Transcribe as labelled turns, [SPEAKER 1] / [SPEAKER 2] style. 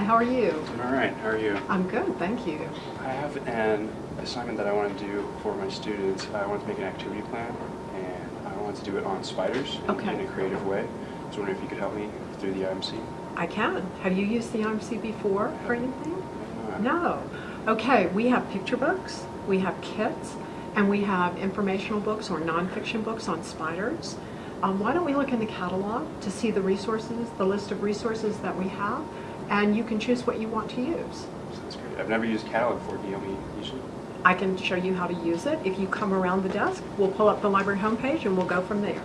[SPEAKER 1] how are you?
[SPEAKER 2] I'm all right. How are you?
[SPEAKER 1] I'm good, thank you.
[SPEAKER 2] I have an assignment that I want to do for my students. I want to make an activity plan, and I want to do it on spiders in,
[SPEAKER 1] Okay.
[SPEAKER 2] in a creative way. I was wondering if you could help me through the IMC.
[SPEAKER 1] I can. Have you used the IMC before for anything? No. Okay, we have picture books, we have kits, and we have informational books or nonfiction books on spiders. Um, why don't we look in the catalog to see the resources, the list of resources that we have, and you can choose what you want to use.
[SPEAKER 2] Sounds great. I've never used Catalog before. Can you help me use it?
[SPEAKER 1] I can show you how to use it. If you come around the desk, we'll pull up the library homepage and we'll go from there.